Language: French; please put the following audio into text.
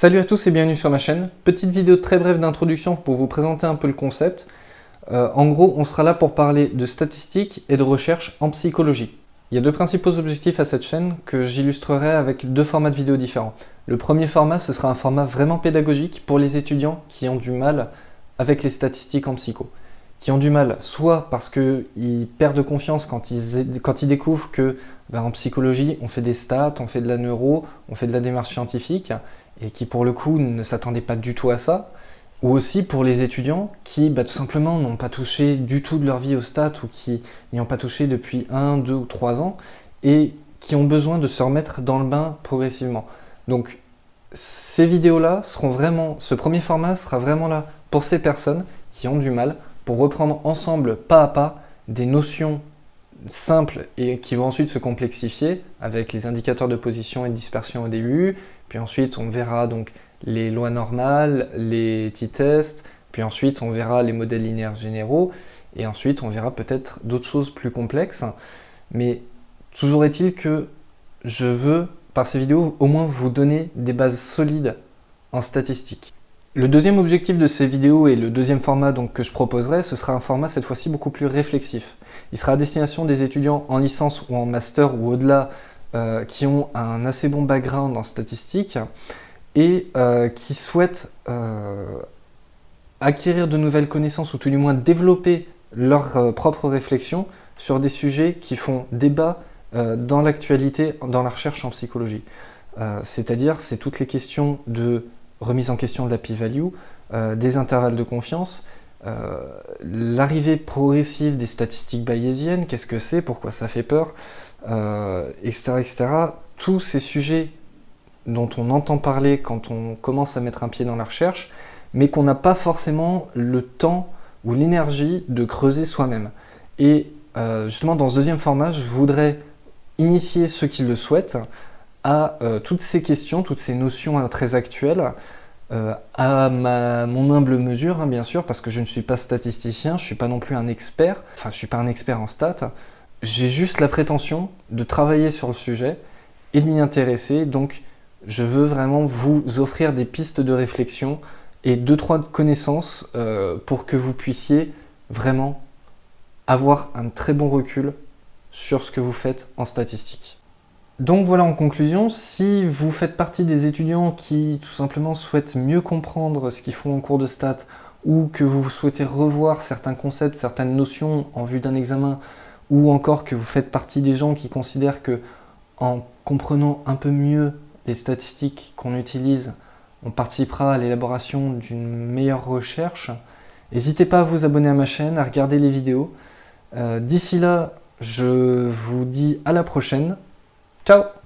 Salut à tous et bienvenue sur ma chaîne. Petite vidéo très brève d'introduction pour vous présenter un peu le concept. Euh, en gros, on sera là pour parler de statistiques et de recherche en psychologie. Il y a deux principaux objectifs à cette chaîne que j'illustrerai avec deux formats de vidéos différents. Le premier format, ce sera un format vraiment pédagogique pour les étudiants qui ont du mal avec les statistiques en psycho. Qui ont du mal soit parce qu'ils perdent confiance quand ils, découvrent que ben, en psychologie, on fait des stats, on fait de la neuro, on fait de la démarche scientifique, et qui pour le coup ne s'attendaient pas du tout à ça, ou aussi pour les étudiants qui bah, tout simplement n'ont pas touché du tout de leur vie au stats ou qui n'y ont pas touché depuis 1, 2 ou 3 ans et qui ont besoin de se remettre dans le bain progressivement. Donc ces vidéos-là seront vraiment, ce premier format sera vraiment là pour ces personnes qui ont du mal, pour reprendre ensemble pas à pas des notions simples et qui vont ensuite se complexifier avec les indicateurs de position et de dispersion au début, puis ensuite on verra donc les lois normales, les t-tests, puis ensuite on verra les modèles linéaires généraux, et ensuite on verra peut-être d'autres choses plus complexes. Mais toujours est-il que je veux, par ces vidéos, au moins vous donner des bases solides en statistique. Le deuxième objectif de ces vidéos et le deuxième format que je proposerai, ce sera un format cette fois-ci beaucoup plus réflexif. Il sera à destination des étudiants en licence ou en master ou au-delà euh, qui ont un assez bon background en statistique et euh, qui souhaitent euh, acquérir de nouvelles connaissances ou tout du moins développer leur propre réflexion sur des sujets qui font débat dans l'actualité, dans la recherche en psychologie. C'est-à-dire, c'est toutes les questions de remise en question de la p-value, des intervalles de confiance, l'arrivée progressive des statistiques bayésiennes, qu'est-ce que c'est, pourquoi ça fait peur, euh, etc. Tous ces sujets dont on entend parler quand on commence à mettre un pied dans la recherche, mais qu'on n'a pas forcément le temps ou l'énergie de creuser soi-même. Et euh, justement, dans ce deuxième format, je voudrais initier ceux qui le souhaitent à euh, toutes ces questions, toutes ces notions très actuelles, à mon humble mesure, hein, bien sûr, parce que je ne suis pas statisticien, je ne suis pas non plus un expert, enfin je ne suis pas un expert en stats, j'ai juste la prétention de travailler sur le sujet et de m'y intéresser, donc je veux vraiment vous offrir des pistes de réflexion et deux trois connaissances euh, pour que vous puissiez vraiment avoir un très bon recul sur ce que vous faites en statistique. Donc voilà en conclusion, si vous faites partie des étudiants qui tout simplement souhaitent mieux comprendre ce qu'ils font en cours de stats ou que vous souhaitez revoir certains concepts, certaines notions en vue d'un examen ou encore que vous faites partie des gens qui considèrent que en comprenant un peu mieux les statistiques qu'on utilise, on participera à l'élaboration d'une meilleure recherche. N'hésitez pas à vous abonner à ma chaîne, à regarder les vidéos. Euh, d'ici là, je vous dis à la prochaine. Ciao